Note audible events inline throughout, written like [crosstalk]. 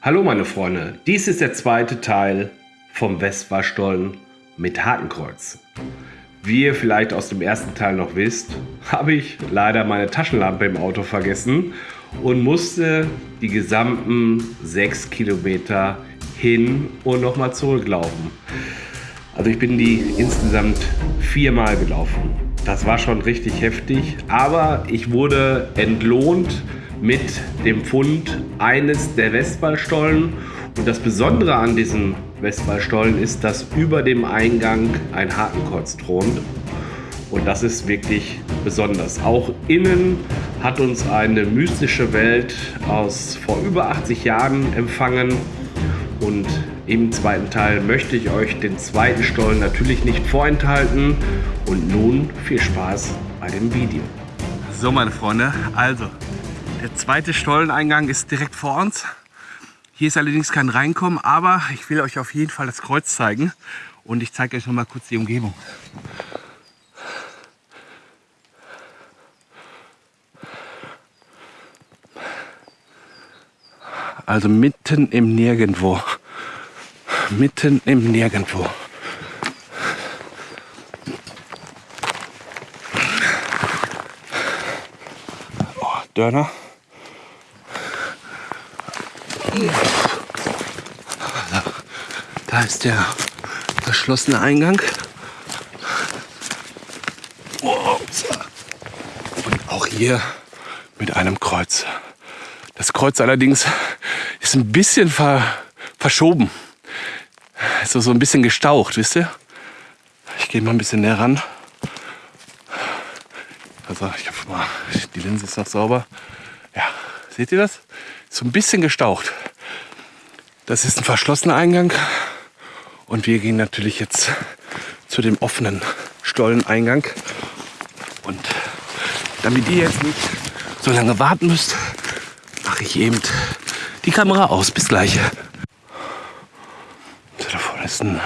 Hallo meine Freunde, dies ist der zweite Teil vom Westwarstollen mit Hakenkreuz. Wie ihr vielleicht aus dem ersten Teil noch wisst, [laughs] habe ich leider meine Taschenlampe im Auto vergessen und musste die gesamten sechs Kilometer hin und nochmal zurücklaufen. Also ich bin die insgesamt viermal gelaufen. Das war schon richtig heftig, aber ich wurde entlohnt mit dem Fund eines der Westballstollen. Und das Besondere an diesem Westballstollen ist, dass über dem Eingang ein Hakenkreuz thront. Und das ist wirklich besonders. Auch innen hat uns eine mystische Welt aus vor über 80 Jahren empfangen. Und im zweiten Teil möchte ich euch den zweiten Stollen natürlich nicht vorenthalten. Und nun viel Spaß bei dem Video. So meine Freunde, also der zweite Stolleneingang ist direkt vor uns. Hier ist allerdings kein Reinkommen, aber ich will euch auf jeden Fall das Kreuz zeigen. Und ich zeige euch noch mal kurz die Umgebung. Also mitten im Nirgendwo. Mitten im Nirgendwo. Oh, Dörner. Da ist der verschlossene Eingang. Und auch hier mit einem Kreuz. Das Kreuz allerdings ist ein bisschen ver verschoben. Ist so ein bisschen gestaucht, wisst ihr? Ich gehe mal ein bisschen näher ran. Also ich hoffe mal, die Linse ist noch sauber. Seht ihr das? so ein bisschen gestaucht. Das ist ein verschlossener Eingang und wir gehen natürlich jetzt zu dem offenen Stolleneingang. Und damit ihr jetzt nicht so lange warten müsst, mache ich eben die Kamera aus. Bis gleich. So, da vorne ist ein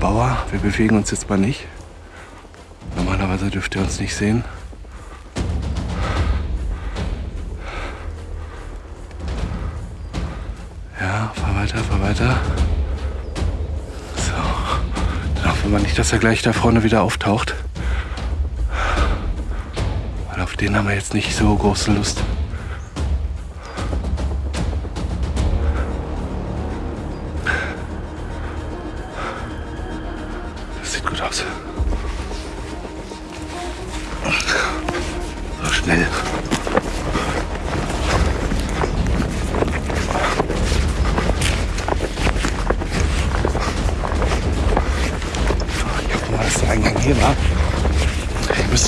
Bauer. Wir bewegen uns jetzt mal nicht. Normalerweise dürft ihr uns nicht sehen. Weiter, fahr weiter. So. Dann hoffen wir nicht, dass er gleich da vorne wieder auftaucht. Weil auf den haben wir jetzt nicht so große Lust. Das sieht gut aus.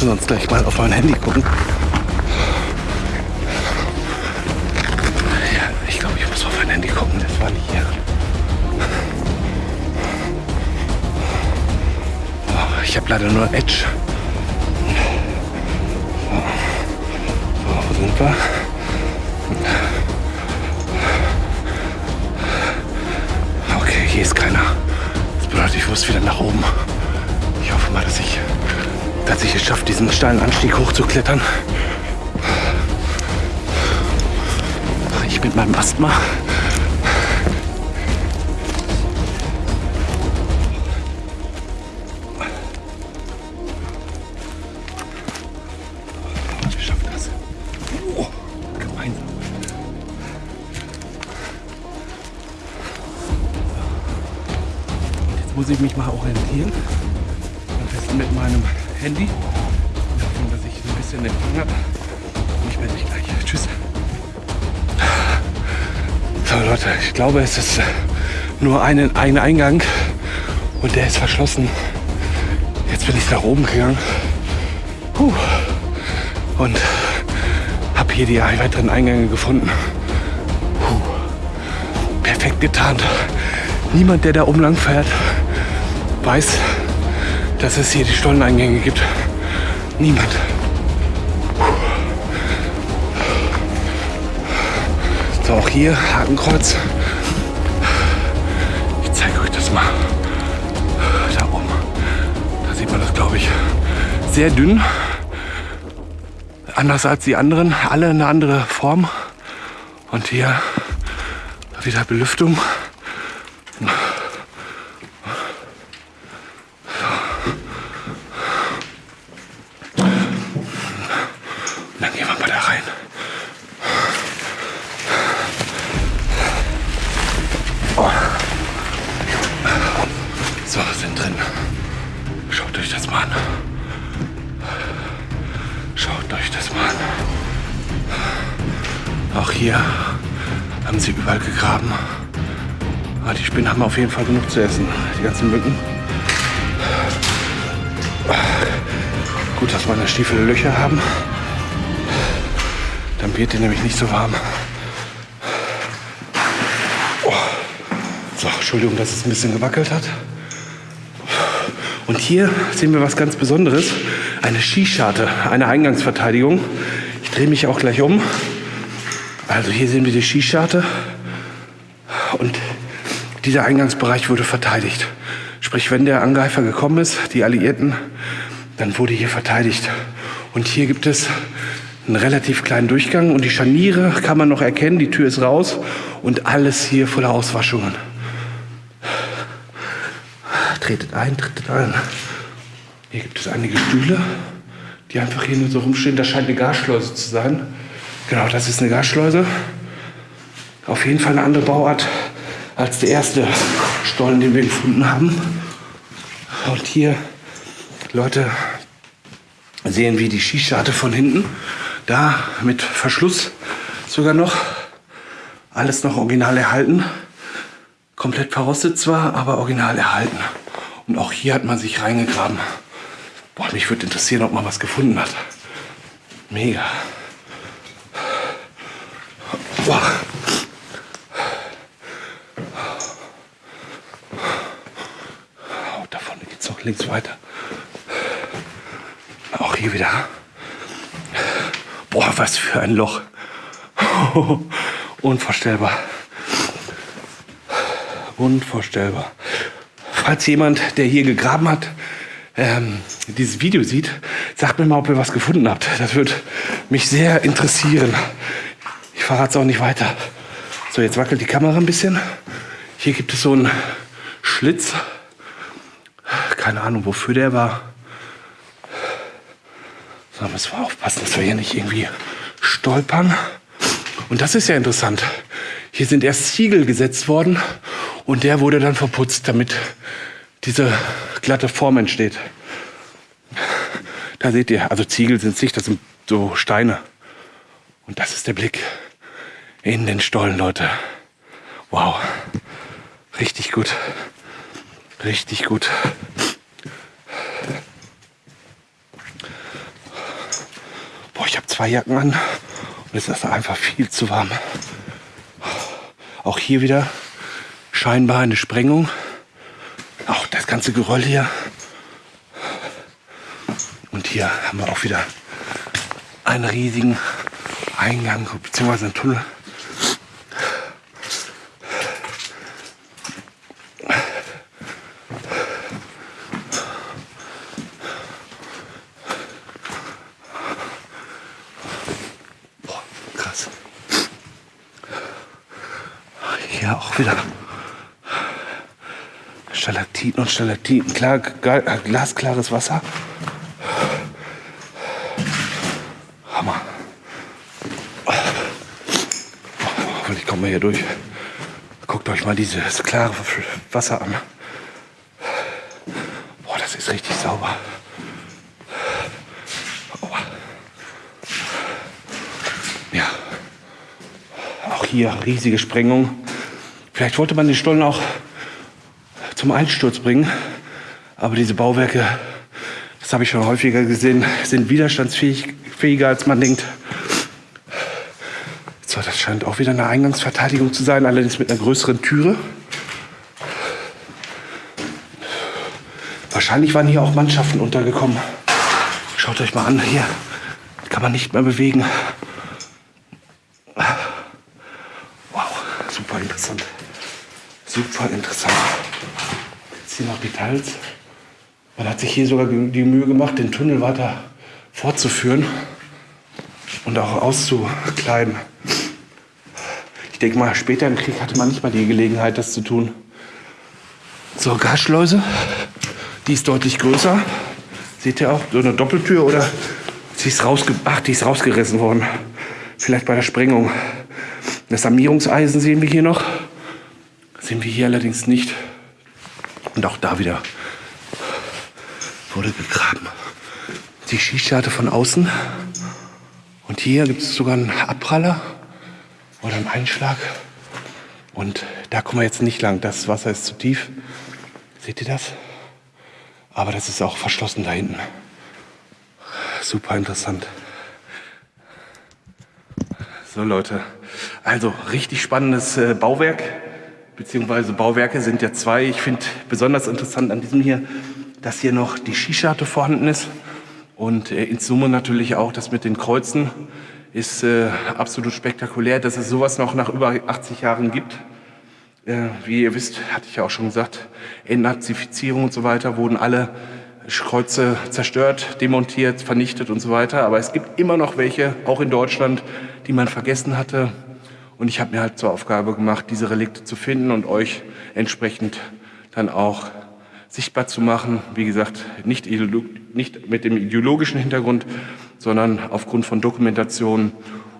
Ich müsste sonst gleich mal auf mein Handy gucken. Ja, ich glaube, ich muss auf mein Handy gucken. Das war nicht hier. Oh, ich habe leider nur Edge. So, wo sind wir? Okay, hier ist keiner. Das bedeutet, ich muss wieder nach oben mal, dass ich, dass ich es schaffe, diesen steilen Anstieg hochzuklettern. Ich mit meinem Asthma. Ich schaffe das. Oh, gemeinsam. Jetzt muss ich mich mal orientieren mit meinem Handy. Hoffen, dass ich ein bisschen Empfang habe. Ich melde mich gleich. Tschüss. So Leute, ich glaube es ist nur einen, ein Eingang und der ist verschlossen. Jetzt bin ich nach oben gegangen Puh. und habe hier die weiteren Eingänge gefunden. Puh. Perfekt getarnt. Niemand, der da oben lang fährt, weiß, dass es hier die Stolleneingänge gibt. Niemand. So, auch hier Hakenkreuz. Ich zeige euch das mal. Da oben. Da sieht man das, glaube ich, sehr dünn. Anders als die anderen. Alle eine andere Form. Und hier Wieder Belüftung. Gegraben. Aber die Spinnen haben auf jeden Fall genug zu essen. Die ganzen Mücken. Gut, dass meine Stiefel Löcher haben. Dann wird die nämlich nicht so warm. Oh. So, Entschuldigung, dass es ein bisschen gewackelt hat. Und hier sehen wir was ganz Besonderes. Eine Skischarte, eine Eingangsverteidigung. Ich drehe mich auch gleich um. Also hier sehen wir die Skischarte. Und dieser Eingangsbereich wurde verteidigt. Sprich, wenn der Angreifer gekommen ist, die Alliierten, dann wurde hier verteidigt. Und hier gibt es einen relativ kleinen Durchgang und die Scharniere kann man noch erkennen. Die Tür ist raus und alles hier voller Auswaschungen. Tretet ein, tretet ein. Hier gibt es einige Stühle, die einfach hier nur so rumstehen. Das scheint eine Gasschleuse zu sein. Genau, das ist eine Gasschleuse. Auf jeden Fall eine andere Bauart als der erste Stollen, den wir gefunden haben. Und hier, Leute, sehen wir die Skischarte von hinten. Da mit Verschluss sogar noch. Alles noch original erhalten. Komplett verrostet zwar, aber original erhalten. Und auch hier hat man sich reingegraben. Boah, mich würde interessieren, ob man was gefunden hat. Mega. Boah. Noch links weiter. Auch hier wieder. Boah, was für ein Loch. [laughs] Unvorstellbar. Unvorstellbar. Falls jemand, der hier gegraben hat, ähm, dieses Video sieht, sagt mir mal, ob ihr was gefunden habt. Das würde mich sehr interessieren. Ich verrate es auch nicht weiter. So, jetzt wackelt die Kamera ein bisschen. Hier gibt es so einen Schlitz. Keine Ahnung, wofür der war. So, müssen wir aufpassen, dass wir hier nicht irgendwie stolpern. Und das ist ja interessant. Hier sind erst Ziegel gesetzt worden und der wurde dann verputzt, damit diese glatte Form entsteht. Da seht ihr, also Ziegel sind nicht, das sind so Steine. Und das ist der Blick in den Stollen, Leute. Wow. Richtig gut. Richtig gut. Boah, ich habe zwei Jacken an und es ist einfach viel zu warm. Auch hier wieder scheinbar eine Sprengung. Auch das ganze Geröll hier. Und hier haben wir auch wieder einen riesigen Eingang bzw. einen Tunnel. Hier auch wieder Stalaktiten und Stalaktiten. Klar, ga- glasklares Wasser. Hammer. Hoffentlich kommen wir hier durch. Guckt euch mal dieses klare Wasser an. Boah, das ist richtig sauber. Ja. Auch hier riesige Sprengung. Vielleicht wollte man den Stollen auch zum Einsturz bringen. Aber diese Bauwerke, das habe ich schon häufiger gesehen, sind widerstandsfähiger als man denkt. So, das scheint auch wieder eine Eingangsverteidigung zu sein, allerdings mit einer größeren Türe. Wahrscheinlich waren hier auch Mannschaften untergekommen. Schaut euch mal an, hier kann man nicht mehr bewegen. Wow, super interessant. Super interessant. Jetzt hier noch Details. Man hat sich hier sogar die Mühe gemacht, den Tunnel weiter fortzuführen und auch auszukleiden. Ich denke mal, später im Krieg hatte man nicht mal die Gelegenheit, das zu tun. So, Gasschleuse. Die ist deutlich größer. Seht ihr auch? So eine Doppeltür oder sie ist, rausge Ach, die ist rausgerissen worden. Vielleicht bei der Sprengung. Das Armierungseisen sehen wir hier noch. Sehen wir hier allerdings nicht. Und auch da wieder wurde gegraben. Die Schießscharte von außen. Und hier gibt es sogar einen Abpraller oder einen Einschlag. Und da kommen wir jetzt nicht lang. Das Wasser ist zu tief. Seht ihr das? Aber das ist auch verschlossen da hinten. Super interessant. So Leute, also richtig spannendes äh, Bauwerk, beziehungsweise Bauwerke sind ja zwei. Ich finde besonders interessant an diesem hier, dass hier noch die Skischarte vorhanden ist und äh, in Summe natürlich auch das mit den Kreuzen ist äh, absolut spektakulär, dass es sowas noch nach über 80 Jahren gibt. Äh, wie ihr wisst, hatte ich ja auch schon gesagt, Entnazifizierung und so weiter wurden alle Kreuze zerstört, demontiert, vernichtet und so weiter. Aber es gibt immer noch welche, auch in Deutschland, die man vergessen hatte. Und ich habe mir halt zur Aufgabe gemacht, diese Relikte zu finden und euch entsprechend dann auch sichtbar zu machen. Wie gesagt, nicht, nicht mit dem ideologischen Hintergrund, sondern aufgrund von Dokumentation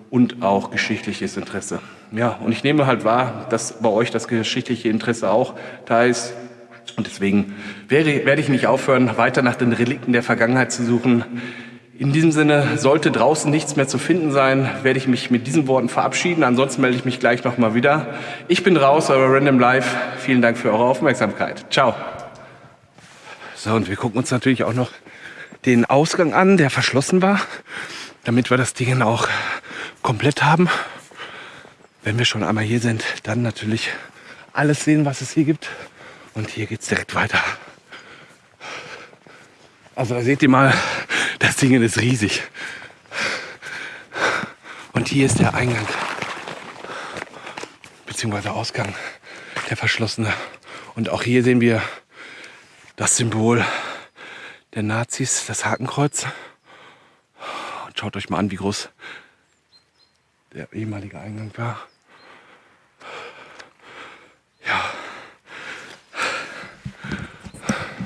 und auch geschichtliches Interesse. Ja, und ich nehme halt wahr, dass bei euch das geschichtliche Interesse auch da ist. Und deswegen werde, werde ich nicht aufhören, weiter nach den Relikten der Vergangenheit zu suchen. In diesem Sinne, sollte draußen nichts mehr zu finden sein, werde ich mich mit diesen Worten verabschieden. Ansonsten melde ich mich gleich nochmal wieder. Ich bin raus, euer Random Live. Vielen Dank für eure Aufmerksamkeit. Ciao. So, und wir gucken uns natürlich auch noch den Ausgang an, der verschlossen war, damit wir das Ding auch komplett haben. Wenn wir schon einmal hier sind, dann natürlich alles sehen, was es hier gibt. Und hier geht es direkt weiter. Also da seht ihr mal, das Ding ist riesig. Und hier ist der Eingang, beziehungsweise Ausgang, der verschlossene. Und auch hier sehen wir das Symbol der Nazis, das Hakenkreuz. Und schaut euch mal an, wie groß der ehemalige Eingang war.